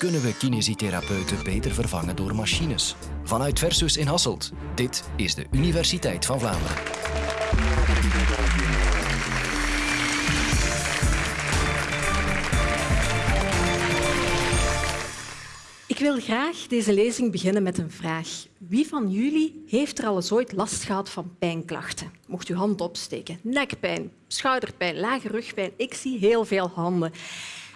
Kunnen we kinesitherapeuten beter vervangen door machines? Vanuit Versus in Hasselt. Dit is de Universiteit van Vlaanderen. Ik wil graag deze lezing beginnen met een vraag. Wie van jullie heeft er al eens ooit last gehad van pijnklachten? Mocht uw hand opsteken. Nekpijn, schouderpijn, lage rugpijn. Ik zie heel veel handen.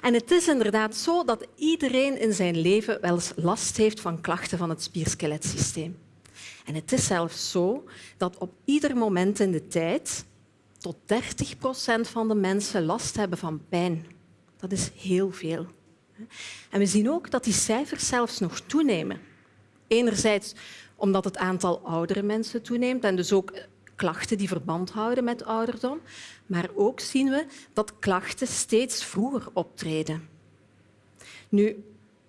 En het is inderdaad zo dat iedereen in zijn leven wel eens last heeft van klachten van het spierskeletsysteem. En het is zelfs zo dat op ieder moment in de tijd tot 30 procent van de mensen last hebben van pijn. Dat is heel veel. En we zien ook dat die cijfers zelfs nog toenemen. Enerzijds omdat het aantal oudere mensen toeneemt en dus ook klachten die verband houden met ouderdom. Maar ook zien we dat klachten steeds vroeger optreden. Nu,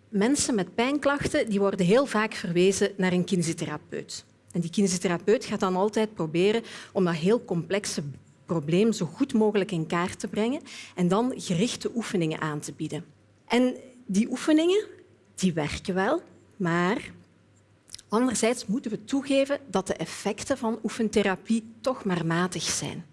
mensen met pijnklachten die worden heel vaak verwezen naar een kinesitherapeut. En die kinesitherapeut gaat dan altijd proberen om dat heel complexe probleem zo goed mogelijk in kaart te brengen en dan gerichte oefeningen aan te bieden. En die oefeningen die werken wel, maar anderzijds moeten we toegeven dat de effecten van oefentherapie toch maar matig zijn.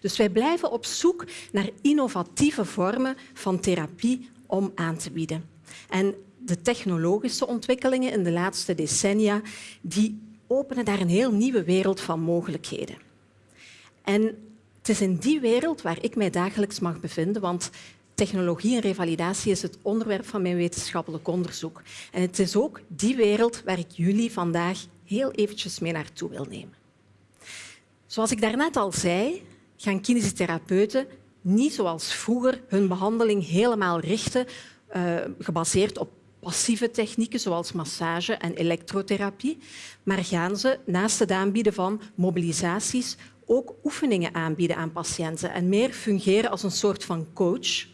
Dus wij blijven op zoek naar innovatieve vormen van therapie om aan te bieden. En de technologische ontwikkelingen in de laatste decennia die openen daar een heel nieuwe wereld van mogelijkheden. En het is in die wereld waar ik mij dagelijks mag bevinden, want technologie en revalidatie is het onderwerp van mijn wetenschappelijk onderzoek. En het is ook die wereld waar ik jullie vandaag heel eventjes mee naartoe wil nemen. Zoals ik daarnet al zei, gaan kinesitherapeuten niet zoals vroeger hun behandeling helemaal richten, uh, gebaseerd op passieve technieken zoals massage en elektrotherapie, maar gaan ze naast het aanbieden van mobilisaties ook oefeningen aanbieden aan patiënten en meer fungeren als een soort van coach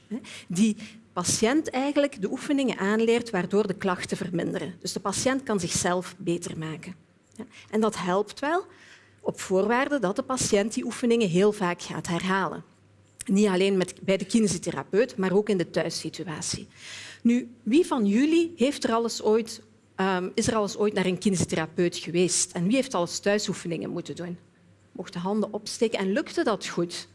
die patiënt eigenlijk de oefeningen aanleert waardoor de klachten verminderen. Dus de patiënt kan zichzelf beter maken. En dat helpt wel op voorwaarde dat de patiënt die oefeningen heel vaak gaat herhalen. Niet alleen met, bij de kinesitherapeut, maar ook in de thuissituatie. Nu, wie van jullie heeft er alles ooit, um, is er alles ooit naar een kinesitherapeut geweest? En wie heeft alles thuisoefeningen moeten doen? Mocht de handen opsteken en lukte dat goed?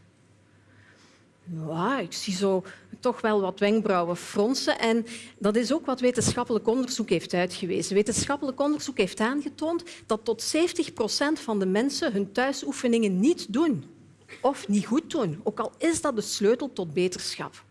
Ja, ik zie zo toch wel wat wenkbrauwen fronsen. En dat is ook wat wetenschappelijk onderzoek heeft uitgewezen. Wetenschappelijk onderzoek heeft aangetoond dat tot 70 procent van de mensen hun thuisoefeningen niet doen. Of niet goed doen, ook al is dat de sleutel tot beterschap.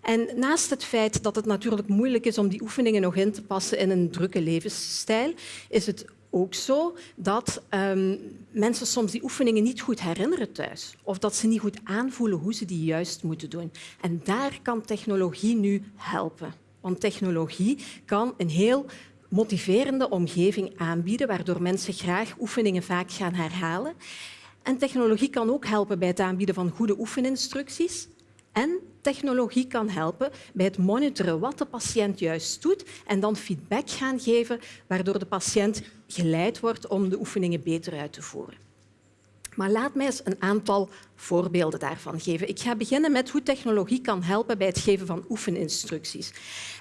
En naast het feit dat het natuurlijk moeilijk is om die oefeningen nog in te passen in een drukke levensstijl, is het ook zo dat um, mensen soms die oefeningen niet goed herinneren thuis of dat ze niet goed aanvoelen hoe ze die juist moeten doen. En daar kan technologie nu helpen. Want technologie kan een heel motiverende omgeving aanbieden waardoor mensen graag oefeningen vaak gaan herhalen. En technologie kan ook helpen bij het aanbieden van goede oefeninstructies en technologie kan helpen bij het monitoren wat de patiënt juist doet en dan feedback gaan geven, waardoor de patiënt geleid wordt om de oefeningen beter uit te voeren. Maar laat mij eens een aantal voorbeelden daarvan geven. Ik ga beginnen met hoe technologie kan helpen bij het geven van oefeninstructies.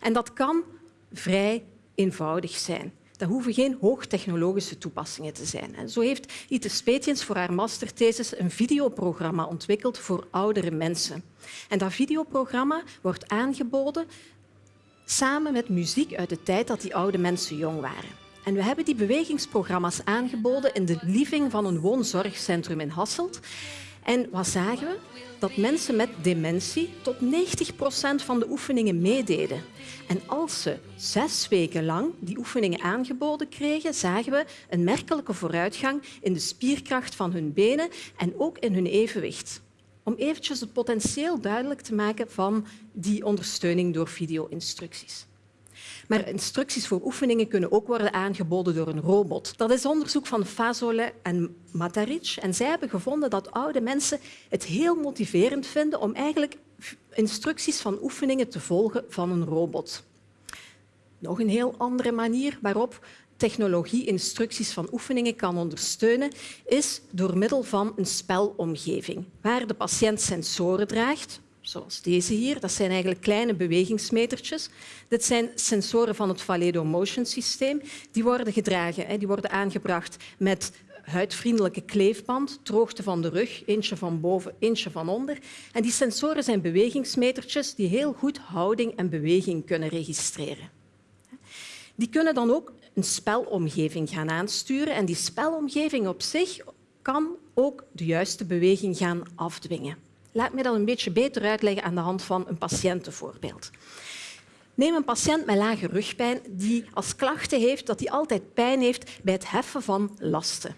En dat kan vrij eenvoudig zijn. Dat hoeven geen hoogtechnologische toepassingen te zijn. En zo heeft Ite Spetiens voor haar masterthesis een videoprogramma ontwikkeld voor oudere mensen. En dat videoprogramma wordt aangeboden samen met muziek uit de tijd dat die oude mensen jong waren. En we hebben die bewegingsprogramma's aangeboden in de living van een woonzorgcentrum in Hasselt. En wat zagen we? Dat mensen met dementie tot 90 procent van de oefeningen meededen. En als ze zes weken lang die oefeningen aangeboden kregen, zagen we een merkelijke vooruitgang in de spierkracht van hun benen en ook in hun evenwicht. Om eventjes het potentieel duidelijk te maken van die ondersteuning door video-instructies. Maar instructies voor oefeningen kunnen ook worden aangeboden door een robot. Dat is onderzoek van Fazole en Mataric. En zij hebben gevonden dat oude mensen het heel motiverend vinden om eigenlijk instructies van oefeningen te volgen van een robot. Nog een heel andere manier waarop technologie instructies van oefeningen kan ondersteunen, is door middel van een spelomgeving, waar de patiënt sensoren draagt, zoals deze hier. Dat zijn eigenlijk kleine bewegingsmetertjes. Dit zijn sensoren van het Valedo Motion systeem. Die worden gedragen, die worden aangebracht met huidvriendelijke kleefband, droogte van de rug, eentje van boven, eentje van onder. En die sensoren zijn bewegingsmetertjes die heel goed houding en beweging kunnen registreren. Die kunnen dan ook een spelomgeving gaan aansturen en die spelomgeving op zich kan ook de juiste beweging gaan afdwingen. Laat me dat een beetje beter uitleggen aan de hand van een patiëntenvoorbeeld. Neem een patiënt met lage rugpijn die als klachten heeft dat hij altijd pijn heeft bij het heffen van lasten.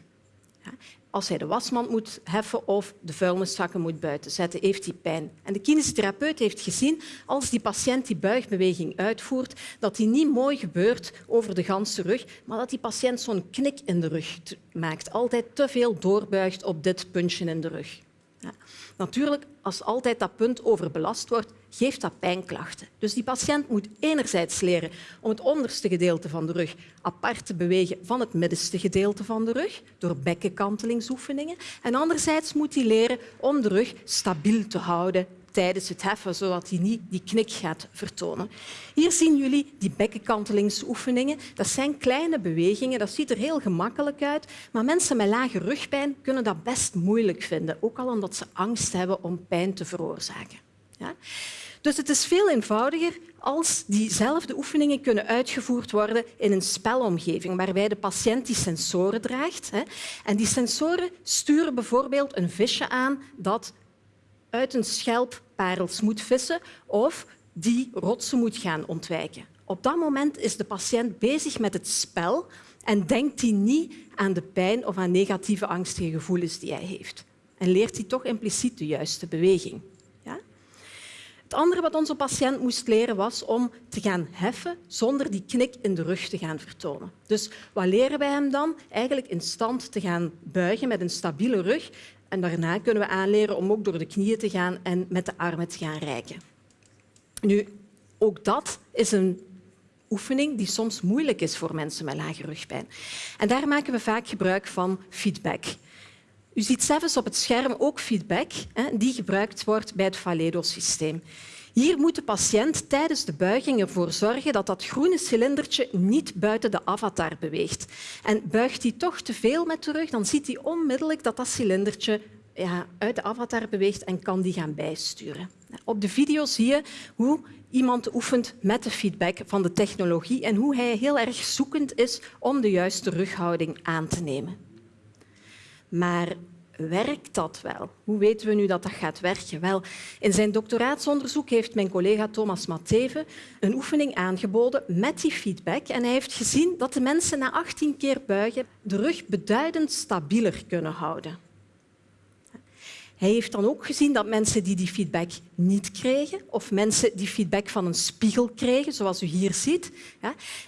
Als hij de wasmand moet heffen of de vuilniszakken moet buiten zetten, heeft hij pijn. En de kinesitherapeut heeft gezien, als die patiënt die buigbeweging uitvoert, dat die niet mooi gebeurt over de ganse rug, maar dat die patiënt zo'n knik in de rug maakt. Altijd te veel doorbuigt op dit puntje in de rug. Natuurlijk, als altijd dat punt overbelast wordt, geeft dat pijnklachten. Dus die patiënt moet enerzijds leren om het onderste gedeelte van de rug apart te bewegen van het middenste gedeelte van de rug door bekkenkantelingsoefeningen. En anderzijds moet hij leren om de rug stabiel te houden tijdens het heffen, zodat hij niet die knik gaat vertonen. Hier zien jullie die bekkenkantelingsoefeningen. Dat zijn kleine bewegingen, dat ziet er heel gemakkelijk uit, maar mensen met lage rugpijn kunnen dat best moeilijk vinden, ook al omdat ze angst hebben om pijn te veroorzaken. Ja? Dus het is veel eenvoudiger als diezelfde oefeningen kunnen uitgevoerd worden in een spelomgeving waarbij de patiënt die sensoren draagt. En die sensoren sturen bijvoorbeeld een visje aan dat uit een schelp parels moet vissen of die rotsen moet gaan ontwijken. Op dat moment is de patiënt bezig met het spel en denkt hij niet aan de pijn of aan negatieve angstige gevoelens die hij heeft. En leert hij toch impliciet de juiste beweging. Ja? Het andere wat onze patiënt moest leren was om te gaan heffen zonder die knik in de rug te gaan vertonen. Dus wat leren wij hem dan? Eigenlijk in stand te gaan buigen met een stabiele rug en daarna kunnen we aanleren om ook door de knieën te gaan en met de armen te gaan reiken. Nu, ook dat is een oefening die soms moeilijk is voor mensen met lage rugpijn. En daar maken we vaak gebruik van feedback. U ziet zelfs op het scherm ook feedback die gebruikt wordt bij het Valedo-systeem. Hier moet de patiënt tijdens de buiging ervoor zorgen dat dat groene cilindertje niet buiten de avatar beweegt. En buigt hij toch te veel met de rug, dan ziet hij onmiddellijk dat dat cilindertje ja, uit de avatar beweegt en kan die gaan bijsturen. Op de video zie je hoe iemand oefent met de feedback van de technologie en hoe hij heel erg zoekend is om de juiste rughouding aan te nemen. Maar werkt dat wel? Hoe weten we nu dat dat gaat werken? Wel, in zijn doctoraatsonderzoek heeft mijn collega Thomas Mateve een oefening aangeboden met die feedback. En hij heeft gezien dat de mensen na 18 keer buigen de rug beduidend stabieler kunnen houden. Hij heeft dan ook gezien dat mensen die die feedback niet kregen, of mensen die feedback van een spiegel kregen, zoals u hier ziet,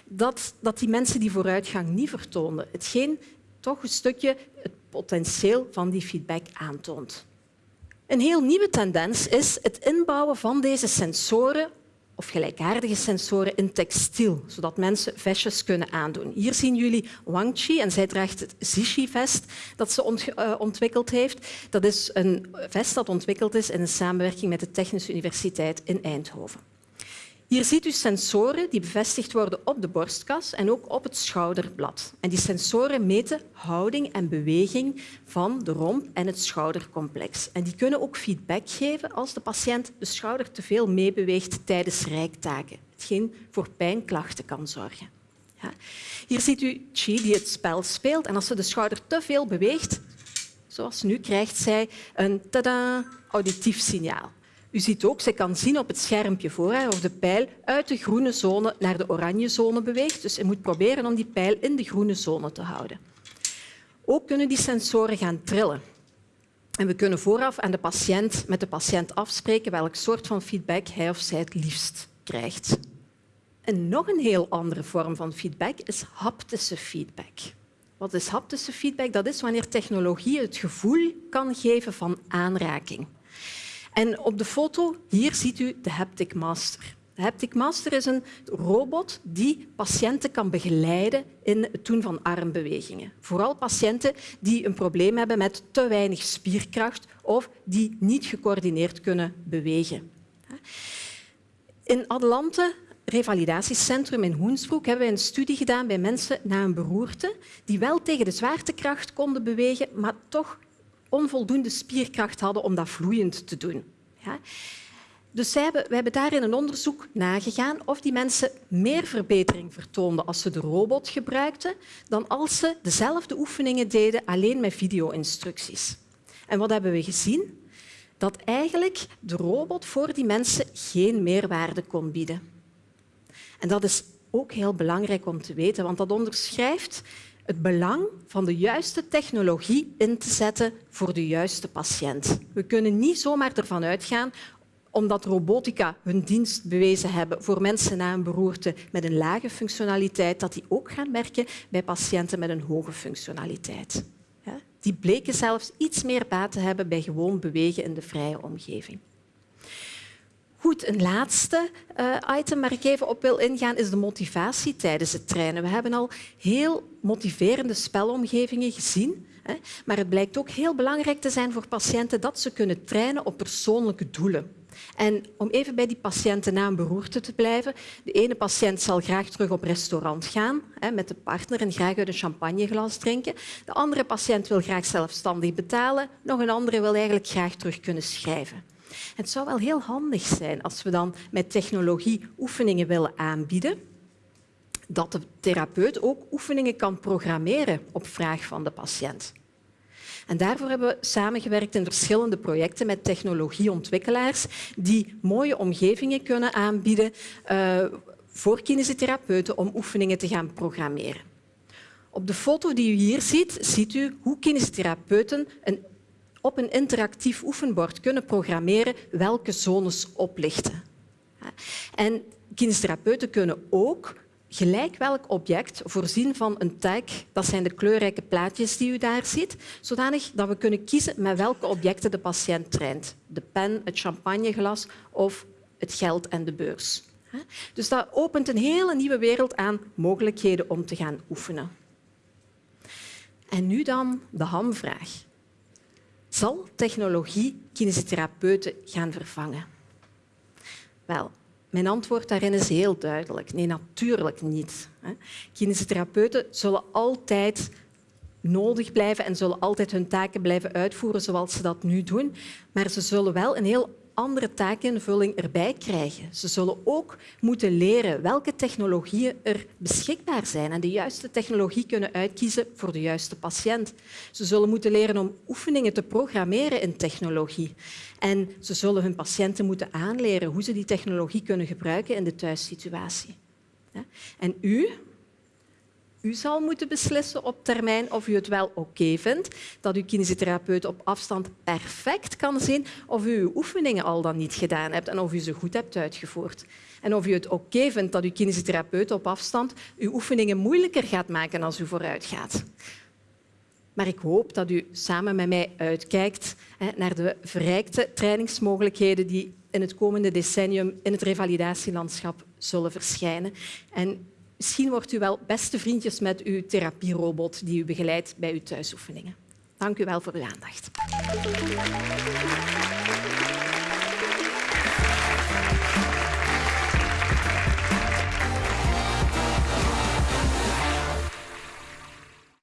dat, dat die mensen die vooruitgang niet vertoonden. Hetgeen toch een stukje het potentieel van die feedback aantoont. Een heel nieuwe tendens is het inbouwen van deze sensoren of gelijkaardige sensoren in textiel, zodat mensen vestjes kunnen aandoen. Hier zien jullie Wang Chi en zij draagt het Zishi-vest dat ze eh, ontwikkeld heeft. Dat is een vest dat ontwikkeld is in samenwerking met de Technische Universiteit in Eindhoven. Hier ziet u sensoren die bevestigd worden op de borstkas en ook op het schouderblad. En die sensoren meten houding en beweging van de romp en het schoudercomplex. En die kunnen ook feedback geven als de patiënt de schouder te veel meebeweegt tijdens rijktaken, hetgeen voor pijnklachten kan zorgen. Ja. Hier ziet u Chi die het spel speelt en als ze de schouder te veel beweegt, zoals nu, krijgt zij een tada, auditief signaal. U ziet ook, ze kan zien op het schermpje voor haar of de pijl uit de groene zone naar de oranje zone beweegt. Dus je moet proberen om die pijl in de groene zone te houden. Ook kunnen die sensoren gaan trillen. En we kunnen vooraf aan de patiënt, met de patiënt afspreken welk soort van feedback hij of zij het liefst krijgt. En nog een heel andere vorm van feedback is haptische feedback. Wat is haptische feedback? Dat is wanneer technologie het gevoel kan geven van aanraking. En op de foto hier ziet u de Haptic Master. De Haptic Master is een robot die patiënten kan begeleiden in het doen van armbewegingen. Vooral patiënten die een probleem hebben met te weinig spierkracht of die niet gecoördineerd kunnen bewegen. In Adelante revalidatiecentrum in Hoensbroek hebben we een studie gedaan bij mensen na een beroerte die wel tegen de zwaartekracht konden bewegen, maar toch onvoldoende spierkracht hadden om dat vloeiend te doen. Ja? Dus hebben, we hebben daarin een onderzoek nagegaan of die mensen meer verbetering vertoonden als ze de robot gebruikten dan als ze dezelfde oefeningen deden alleen met video-instructies. En wat hebben we gezien? Dat eigenlijk de robot voor die mensen geen meerwaarde kon bieden. En dat is ook heel belangrijk om te weten, want dat onderschrijft het belang van de juiste technologie in te zetten voor de juiste patiënt. We kunnen niet zomaar ervan uitgaan omdat robotica hun dienst bewezen hebben voor mensen na een beroerte met een lage functionaliteit, dat die ook gaan werken bij patiënten met een hoge functionaliteit. Die bleken zelfs iets meer baat te hebben bij gewoon bewegen in de vrije omgeving. Goed, een laatste uh, item waar ik even op wil ingaan is de motivatie tijdens het trainen. We hebben al heel motiverende spelomgevingen gezien, hè, maar het blijkt ook heel belangrijk te zijn voor patiënten dat ze kunnen trainen op persoonlijke doelen. En om even bij die patiënten na een beroerte te blijven. De ene patiënt zal graag terug op restaurant gaan hè, met de partner en graag uit een champagneglas drinken. De andere patiënt wil graag zelfstandig betalen. Nog een andere wil eigenlijk graag terug kunnen schrijven. Het zou wel heel handig zijn als we dan met technologie oefeningen willen aanbieden, dat de therapeut ook oefeningen kan programmeren op vraag van de patiënt. En daarvoor hebben we samengewerkt in verschillende projecten met technologieontwikkelaars die mooie omgevingen kunnen aanbieden uh, voor kinesitherapeuten om oefeningen te gaan programmeren. Op de foto die u hier ziet, ziet u hoe kinesitherapeuten een op een interactief oefenbord kunnen programmeren welke zones oplichten. En kinestherapeuten kunnen ook gelijk welk object voorzien van een tag, dat zijn de kleurrijke plaatjes die u daar ziet, zodanig dat we kunnen kiezen met welke objecten de patiënt traint. De pen, het champagneglas of het geld en de beurs. Dus dat opent een hele nieuwe wereld aan mogelijkheden om te gaan oefenen. En nu dan de hamvraag. Zal technologie kinesitherapeuten gaan vervangen? Wel, mijn antwoord daarin is heel duidelijk. Nee, natuurlijk niet. Kinesitherapeuten zullen altijd nodig blijven en zullen altijd hun taken blijven uitvoeren zoals ze dat nu doen. Maar ze zullen wel een heel andere taakinvulling erbij krijgen. Ze zullen ook moeten leren welke technologieën er beschikbaar zijn en de juiste technologie kunnen uitkiezen voor de juiste patiënt. Ze zullen moeten leren om oefeningen te programmeren in technologie. En ze zullen hun patiënten moeten aanleren hoe ze die technologie kunnen gebruiken in de thuissituatie. En u, u zal moeten beslissen op termijn of u het wel oké vindt dat uw kinesitherapeut op afstand perfect kan zien of u uw oefeningen al dan niet gedaan hebt en of u ze goed hebt uitgevoerd. En of u het oké vindt dat uw kinesitherapeut op afstand uw oefeningen moeilijker gaat maken als u vooruit gaat. Maar ik hoop dat u samen met mij uitkijkt naar de verrijkte trainingsmogelijkheden die in het komende decennium in het revalidatielandschap zullen verschijnen. En Misschien wordt u wel beste vriendjes met uw therapierobot die u begeleidt bij uw thuisoefeningen. Dank u wel voor uw aandacht.